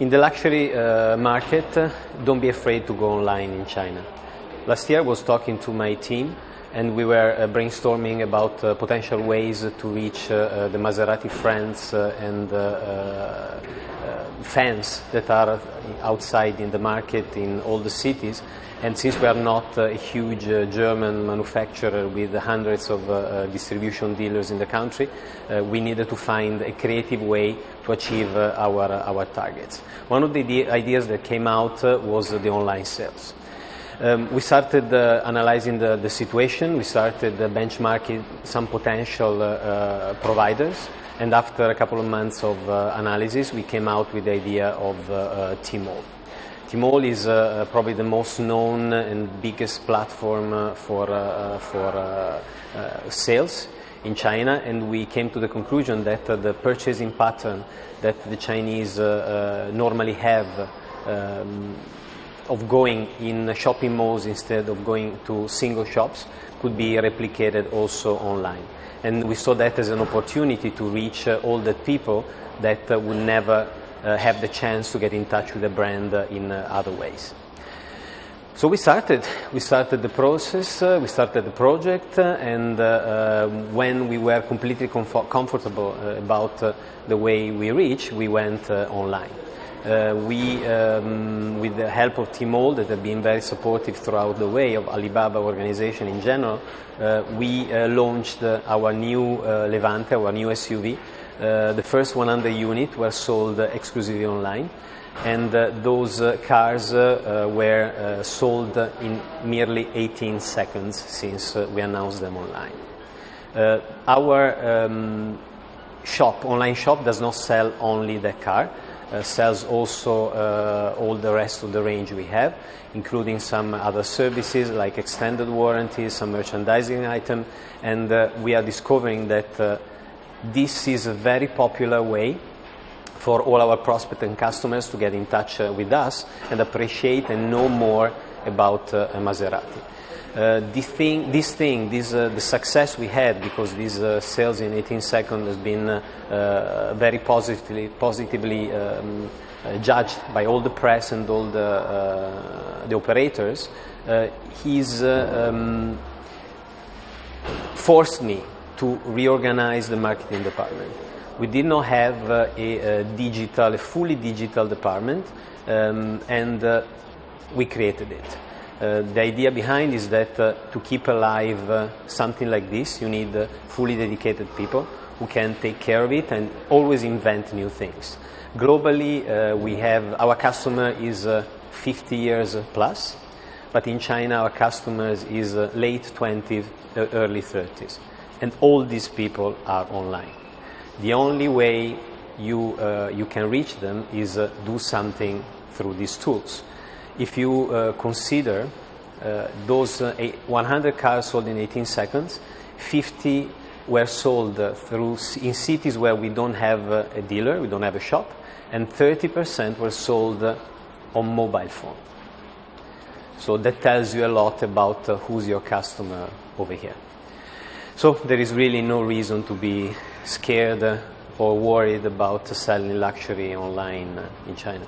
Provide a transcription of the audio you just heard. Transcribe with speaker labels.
Speaker 1: In the luxury uh, market, don't be afraid to go online in China. Last year I was talking to my team and we were uh, brainstorming about uh, potential ways to reach uh, uh, the Maserati friends uh, and uh, uh, fans that are outside in the market in all the cities. And since we are not a huge German manufacturer with hundreds of distribution dealers in the country, we needed to find a creative way to achieve our, our targets. One of the ideas that came out was the online sales. Um, we started uh, analyzing the, the, situation, we started uh, benchmarking some potential uh, uh, providers, and after a couple of months of uh, analysis, we came out with the idea of uh, Tmall. Tmall is probably the most known and biggest platform for, for sales in China, and we came to the conclusion that the purchasing pattern that the Chinese normally have um, of going in shopping malls instead of going to single shops could be replicated also online. And we saw that as an opportunity to reach uh, all the people that uh, would never uh, have the chance to get in touch with the brand uh, in uh, other ways. So we started, we started the process, uh, we started the project, and when we were completely comfort comfortable about the way we reach, we went online. Uh, we, um, with the help of Tmall, that have been very supportive throughout the way of Alibaba organization in general, uh, we uh, launched uh, our new uh, Levante, our new SUV. Uh, the first 100 units were sold exclusively online, and those cars were sold in merely 18 seconds since we announced them online. our um, shop, online shop, does not sell only the car. Uh, sells also uh, all the rest of the range we have, including some other services like extended warranties, some merchandising item, and uh, we are discovering that this is a very popular way for all our prospects and customers to get in touch with us and appreciate and know more about Maserati. Uh, this thing, this thing, this, uh, the success we had because these uh, sales in 18 seconds has been uh, very positively, positively um, uh, judged by all the press and all the, uh, the operators. he's um, forced me to reorganize the marketing department. We did not have a, a, digital, a fully digital department, um, and we created it. Uh, the idea behind is that uh, to keep alive uh, something like this, you need uh, fully dedicated people who can take care of it and always invent new things. Globally, uh, we have our customer is 50 years plus, but in China, our customers is late 20s, early 30s, and all these people are online. The only way you you can reach them is do something through these tools if you uh, consider uh, those uh, 100 cars sold in 18 seconds, 50 were sold through in cities where we don't have a dealer, we don't have a shop, and 30% were sold on mobile phone. So that tells you a lot about uh, who's your customer over here. So there is really no reason to be scared or worried about selling luxury online in China.